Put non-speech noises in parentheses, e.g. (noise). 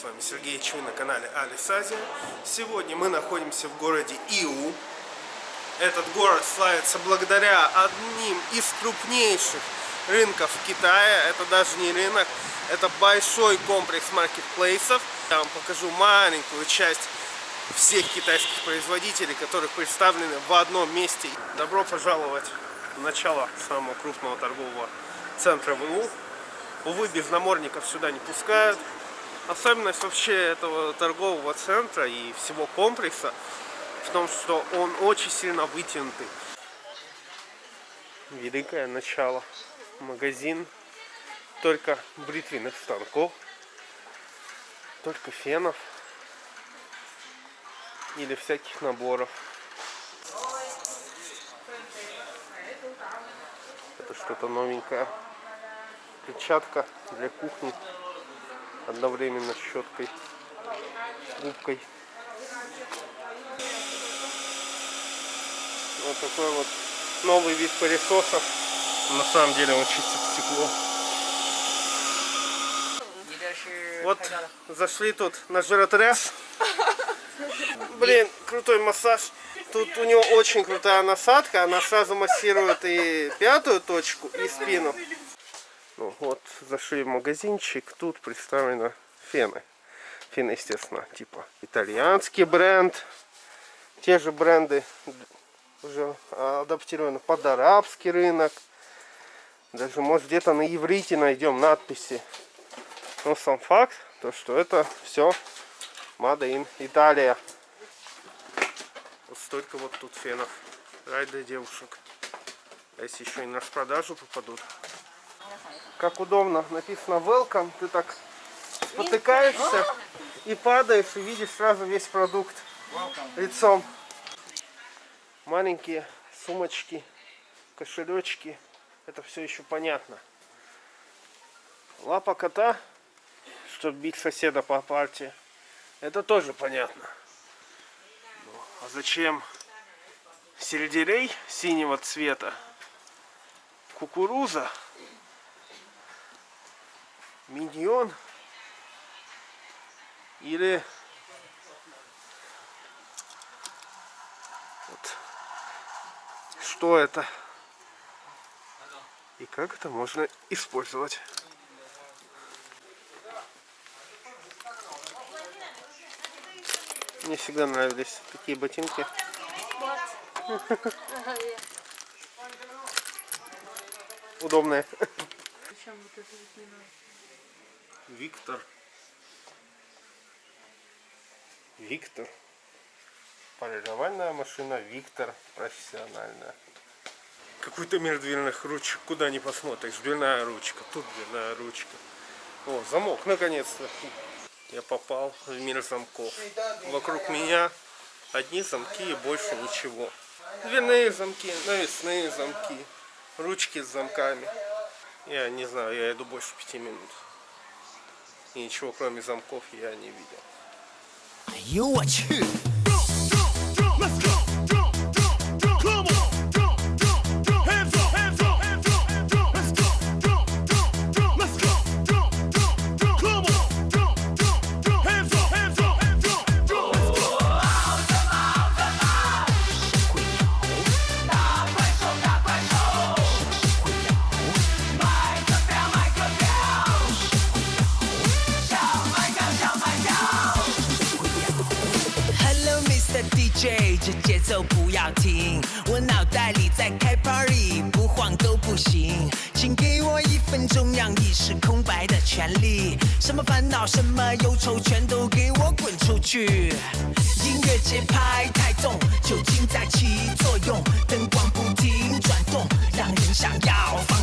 с вами Сергей Чуй на канале Алис Азия. Сегодня мы находимся в городе Иу. Этот город славится благодаря одним из крупнейших рынков Китая. Это даже не рынок, это большой комплекс маркетплейсов. Я вам покажу маленькую часть всех китайских производителей, которые представлены в одном месте. Добро пожаловать в начало самого крупного торгового центра в ИУ. Увы, без намордников сюда не пускают. Особенность вообще этого торгового центра и всего комплекса в том, что он очень сильно вытянутый. Великое начало. Магазин только бритвенных станков, только фенов или всяких наборов. Это что-то новенькое. Перчатка для кухни одновременно щеткой, губкой. Вот такой вот новый вид пылесосов. На самом деле он чистит стекло. Вот зашли тут на жиротряс. Блин, крутой массаж. Тут у него очень крутая насадка. Она сразу массирует и пятую точку, и спину. Ну, вот зашли в магазинчик. Тут представлены фены. Фены, естественно, типа итальянский бренд. Те же бренды уже адаптированы под арабский рынок. Даже, может, где-то на иврите найдем надписи. Но сам факт, то что это все Made in Италия. Вот столько вот тут фенов. Рай для девушек. А если еще и на распродажу попадут. Как удобно. Написано welcome. Ты так спотыкаешься и падаешь, и видишь сразу весь продукт лицом. Маленькие сумочки, кошелечки. Это все еще понятно. Лапа кота, чтобы бить соседа по партии. Это тоже понятно. Ну, а зачем сельдерей синего цвета? Кукуруза? Миньон? Или вот что это и как это можно использовать. Мне всегда нравились такие ботинки. (laughs) Удобные. Виктор. Виктор. Полировальная машина Виктор профессиональная. Какой-то мир дверных ручек, куда не посмотришь. Дверная ручка, тут дверная ручка. О, замок, наконец-то. Я попал в мир замков. Вокруг меня одни замки и больше ничего. Дверные замки, навесные замки, ручки с замками. Я не знаю, я иду больше пяти минут. И ничего кроме замков я не видел. 哎的 DJ，！这节奏不要停，我脑袋里在开 party，不晃都不行。请给我一分钟让意识空白的权利，什么烦恼，什么忧愁，全都给我滚出去。音乐节拍太重，酒精在起作用，灯光不停转动，让人想要放